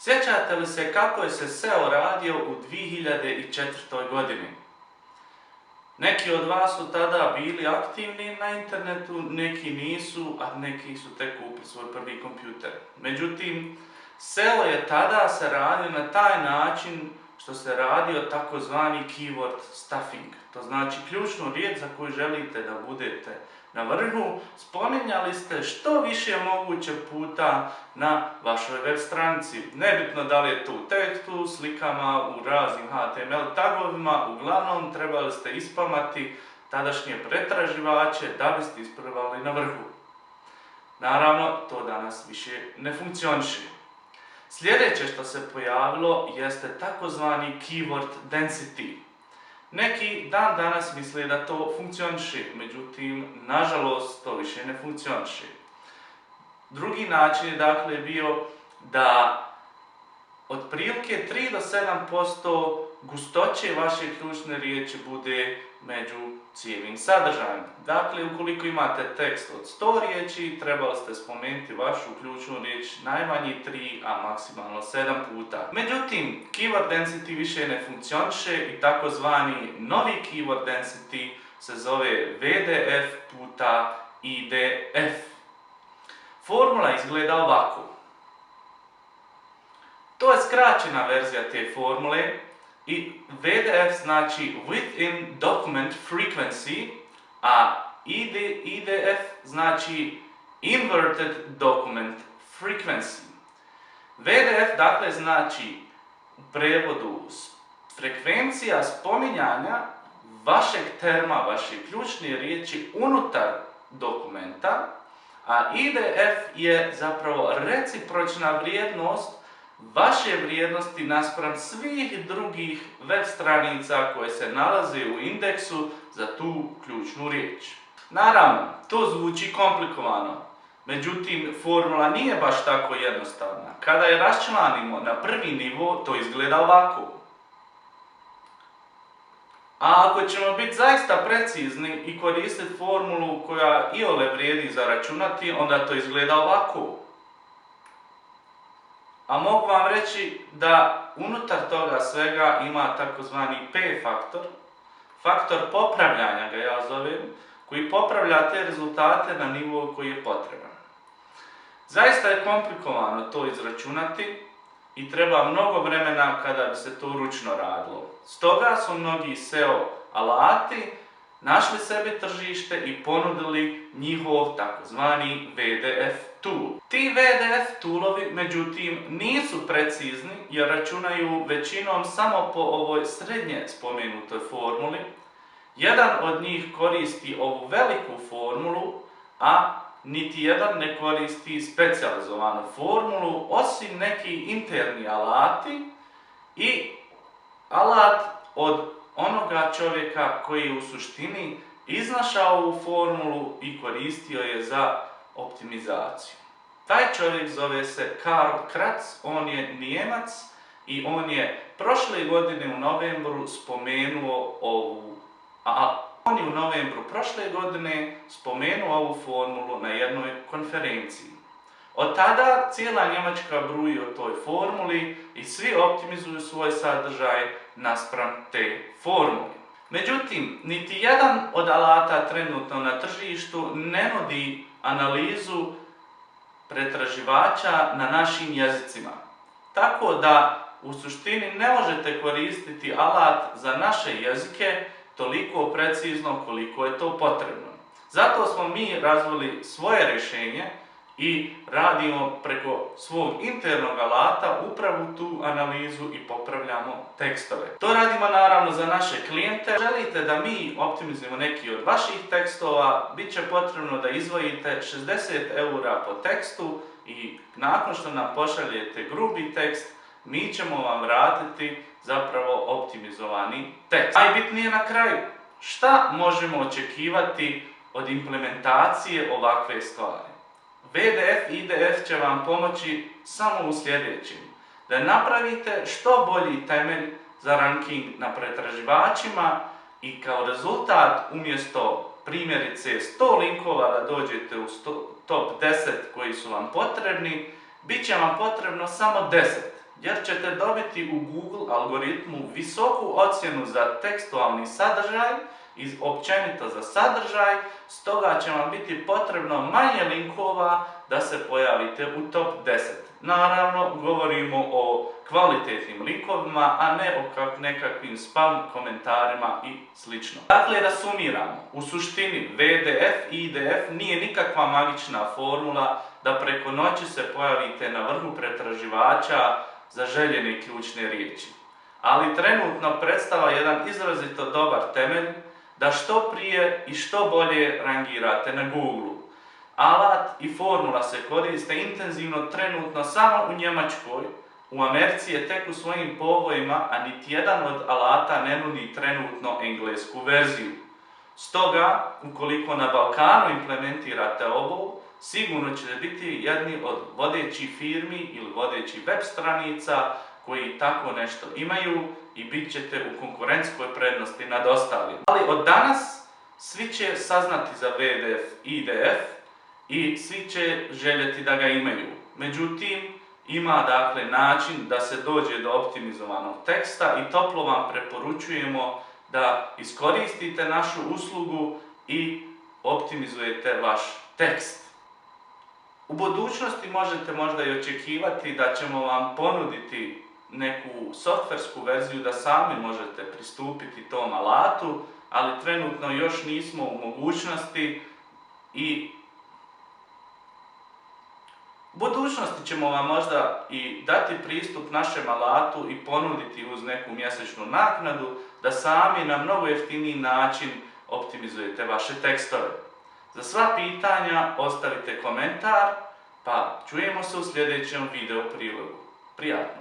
Sjećate li se kako je se SEO radio u 2004. godini? Neki od vas su tada bili aktivni na internetu, neki nisu, a neki su tek kupili svoj prvi kompjuter. Međutim, SEO je tada se radio na taj način što se radio takozvani keyword stuffing. To znači ključnu riječ za koju želite da budete na vrhu, spominjali ste što više moguće puta na vašoj web stranici. Nebitno da li je to u tekstu, slikama, u raznim HTML tagovima, uglavnom trebali ste ispamati tadašnje pretraživače da biste isprvali na vrhu. Naravno, to danas više ne funkcioniše. Sljedeće što se pojavilo jeste takozvani keyword density. Neki dan danas misle da to funkcioniše, međutim, nažalost, to više ne funkcioniše. Drugi način je dakle bio da otprilike 3 do 7% gustoće vaše ključne riječi bude među cijelim sadržajem. Dakle, ukoliko imate tekst od 100 riječi, trebali ste spomenuti vašu ključnu riječ najmanje 3, a maksimalno 7 puta. Međutim, keyword density više ne funkcioniše i takozvani novi keyword density se zove VDF puta IDF. Formula izgleda ovako. To je skraćena verzija te formule i VDF znači Within Document Frequency, a IDF znači Inverted Document Frequency. VDF dakle znači u prevodu frekvencija spominjanja vašeg terma, vaše ključne riječi unutar dokumenta, a IDF je zapravo recipročna vrijednost vaše vrijednosti naspram svih drugih web stranica koje se nalaze u indeksu za tu ključnu riječ. Naravno, to zvuči komplikovano, međutim formula nije baš tako jednostavna. Kada je raščlanimo na prvi nivo, to izgleda ovako. A ako ćemo biti zaista precizni i koristiti formulu koja i ole vrijedi za računati, onda to izgleda ovako. A mogu vam reći da unutar toga svega ima takozvani P faktor, faktor popravljanja ga ja zovem, koji popravlja te rezultate na nivou koji je potreban. Zaista je komplikovano to izračunati i treba mnogo vremena kada bi se to ručno radilo. Stoga su mnogi SEO alati našli sebi tržište i ponudili njihov takozvani VDF tool. Ti VDF toolovi, međutim, nisu precizni jer računaju većinom samo po ovoj srednje spomenutoj formuli. Jedan od njih koristi ovu veliku formulu, a niti jedan ne koristi specijalizovanu formulu, osim neki interni alati i alat od onoga čovjeka koji je u suštini iznašao ovu formulu i koristio je za optimizaciju. Taj čovjek zove se Karl Kratz, on je Nijemac i on je prošle godine u novembru spomenuo ovu, a on je u novembru prošle godine spomenuo ovu formulu na jednoj konferenciji. Od tada cijela Njemačka bruji o toj formuli i svi optimizuju svoj sadržaj naspram te formule. Međutim, niti jedan od alata trenutno na tržištu ne nudi analizu pretraživača na našim jezicima. Tako da u suštini ne možete koristiti alat za naše jezike toliko precizno koliko je to potrebno. Zato smo mi razvili svoje rješenje i radimo preko svog internog alata upravo tu analizu i popravljamo tekstove. To radimo naravno za naše klijente. Želite da mi optimizujemo neki od vaših tekstova, bit će potrebno da izvojite 60 eura po tekstu i nakon što nam pošaljete grubi tekst, mi ćemo vam vratiti zapravo optimizovani tekst. Najbitnije na kraju, šta možemo očekivati od implementacije ovakve stvari? VDF i IDF će vam pomoći samo u sljedećim. Da napravite što bolji temelj za ranking na pretraživačima i kao rezultat umjesto primjerice 100 linkova da dođete u top 10 koji su vam potrebni, bit će vam potrebno samo 10. jer ćete dobiti u Google algoritmu visoku ocjenu za tekstualni sadržaj i općenito za sadržaj, stoga će vam biti potrebno manje linkova da se pojavite u top 10. Naravno, govorimo o kvalitetnim linkovima, a ne o nekakvim spam komentarima i sl. Dakle, da sumiramo. U suštini, VDF i IDF nije nikakva magična formula da preko noći se pojavite na vrhu pretraživača za željene ključne riječi. Ali trenutno predstava jedan izrazito dobar temelj da što prije i što bolje rangirate na Google. Alat i formula se koriste intenzivno trenutno samo u Njemačkoj, u Americi je tek u svojim povojima, a niti jedan od alata ne nudi trenutno englesku verziju. Stoga, ukoliko na Balkanu implementirate ovo, sigurno ćete biti jedni od vodećih firmi ili vodećih web stranica koji tako nešto imaju i bit ćete u konkurentskoj prednosti nad ostalim. Ali od danas svi će saznati za VDF i IDF i svi će željeti da ga imaju. Međutim, ima dakle način da se dođe do optimizovanog teksta i toplo vam preporučujemo da iskoristite našu uslugu i optimizujete vaš tekst. U budućnosti možete možda i očekivati da ćemo vam ponuditi neku softversku verziju da sami možete pristupiti tom alatu, ali trenutno još nismo u mogućnosti i budućnosti ćemo vam možda i dati pristup našem alatu i ponuditi uz neku mjesečnu naknadu da sami na mnogo jeftiniji način optimizujete vaše tekstove. Za sva pitanja ostavite komentar, pa čujemo se u sljedećem video prilogu. Prijatno!